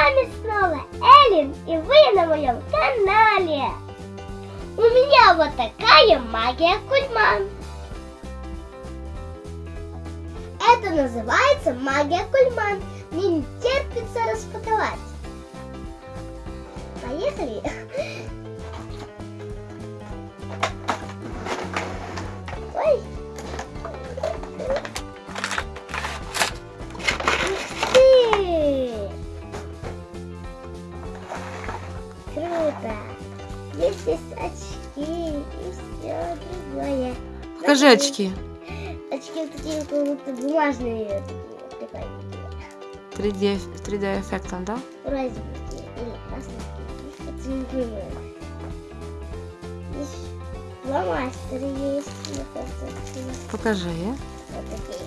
вами снова Эллен, и вы на моем канале. У меня вот такая магия Кульман. Это называется магия Кульман. Мне не терпится распаковать. Поехали. Круто! Здесь есть очки и все другое. Покажи очки. Очки вот такие как будто бумажные такие прикольненькие. 3D, 3D эффектом, да? Понимаю. Здесь фломастеры есть. Покажи. вот такие.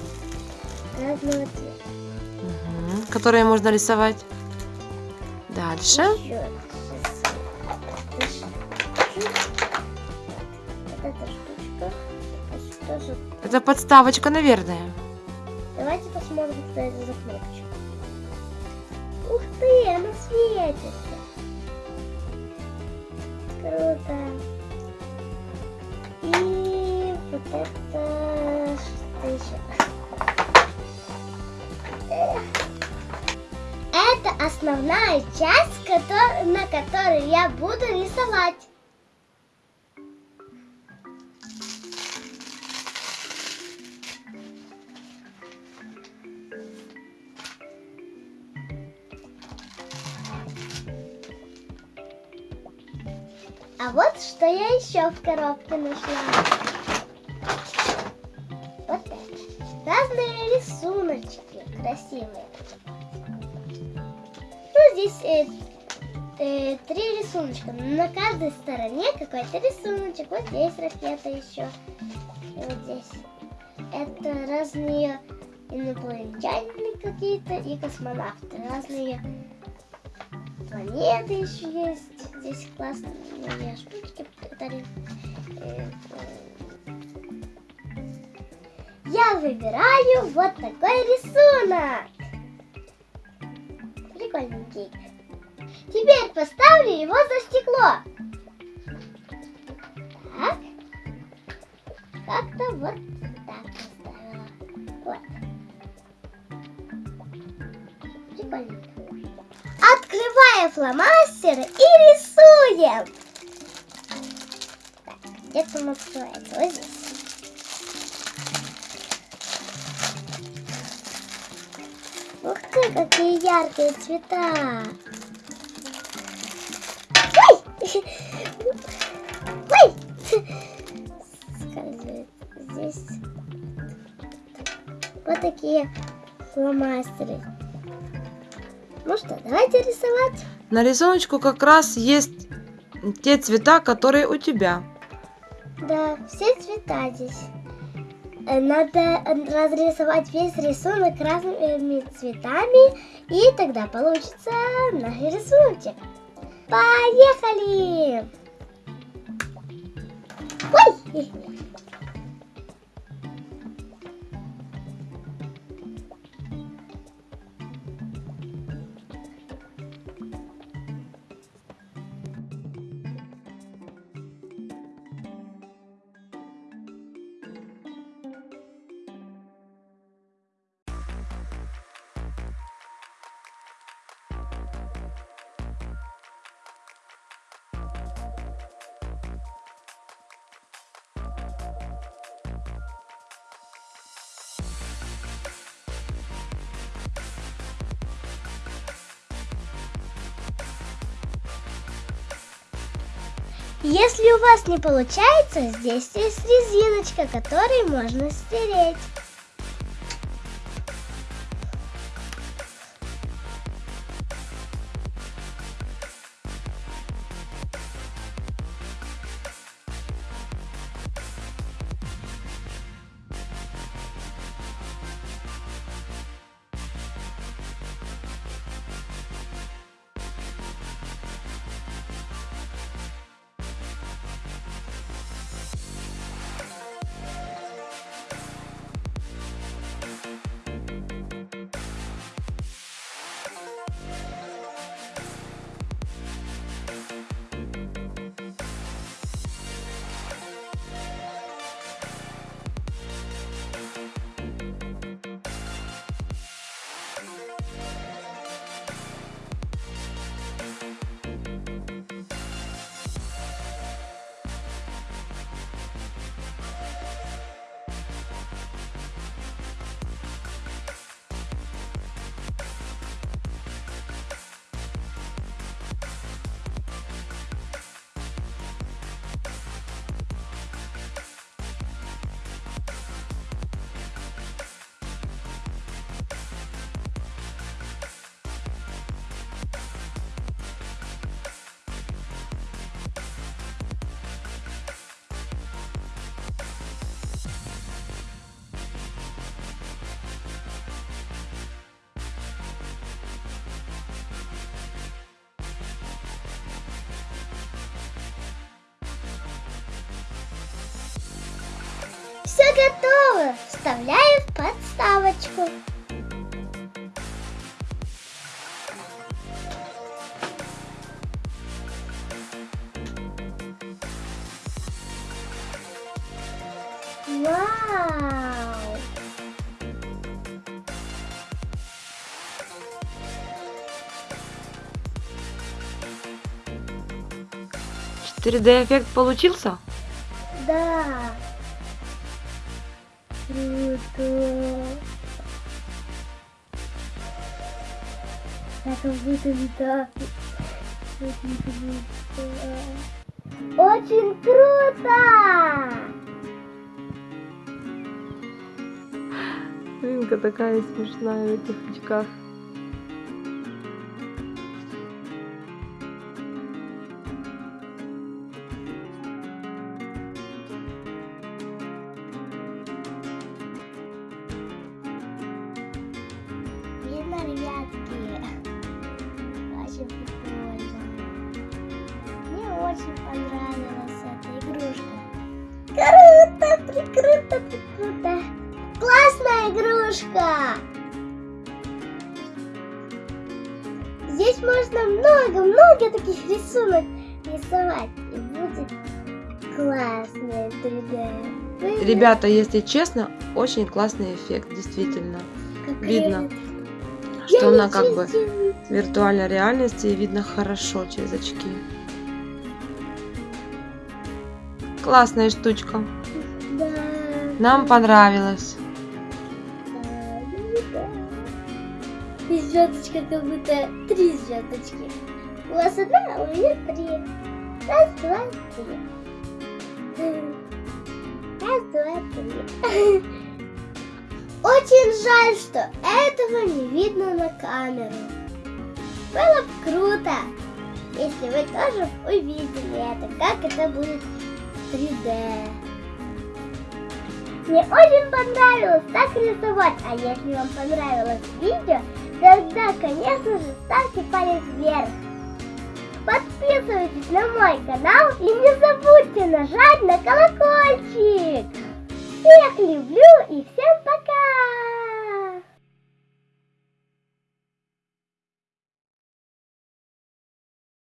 Разного цвета. Мгм. Которые можно рисовать. Дальше. Еще Вот эта штучка. Это тоже. Это подставочка, наверное. Давайте посмотрим, что это за кнопочка. Ух ты, она светится. Круто. И вот это что еще? Это основная часть, на которой я буду рисовать. А вот что я еще в коробке нашла. Вот это. Разные рисуночки красивые. Ну, здесь э, э, три рисуночка. На каждой стороне какой-то рисуночек. Вот здесь ракета еще. И вот здесь. Это разные инопланетяне какие-то и космонавты. Разные планеты еще есть. Здесь классные штучки. подарили. Э, э. Я выбираю вот такой рисунок. Прикольненький. Теперь поставлю его за стекло. Так. Как-то вот так поставила. Вот. Прикольненько. Открываем фломастеры и рисуем. Так, где там открывается? Вот здесь. Ух ты, какие яркие цвета. Ой! Ой! Скользит. Здесь вот такие фломастеры. Ну что, давайте рисовать. На рисуночку как раз есть те цвета, которые у тебя. Да, все цвета здесь. Э, Надо э, разрисовать весь рисунок разными цветами, и тогда получится наш рисуночек. Поехали! Ой! Если у вас не получается, здесь есть резиночка, которой можно стереть. Все готово. Вставляю в подставочку. Вау! 4D эффект получился? Да. Круто. Как будто летаю. Очень круто. Очень круто! Ринка такая смешная в этих очках. Ребятки? Очень прикольно. Мне очень понравилась эта игрушка. Круто, прикруто, прикруто. Классная игрушка. Здесь можно много-много таких рисунок рисовать. И будет классное 3D. Вы- Ребята, если честно, очень классный эффект, действительно. как видно. Что она как бы в виртуальной реальности и видно хорошо через очки. Классная штучка. Да. Нам понравилось. Да. И звездочка как будто три звездочки. У вас одна, а у меня три. Раз, два, три. Раз, два, три. Очень жаль, что этого не видно на камеру. Было бы круто, если вы тоже увидели это, как это будет в 3D. Мне очень понравилось так рисовать, а если вам понравилось видео, тогда, конечно же, ставьте палец вверх. Подписывайтесь на мой канал и не забудьте нажать на колокольчик. Всех люблю и всем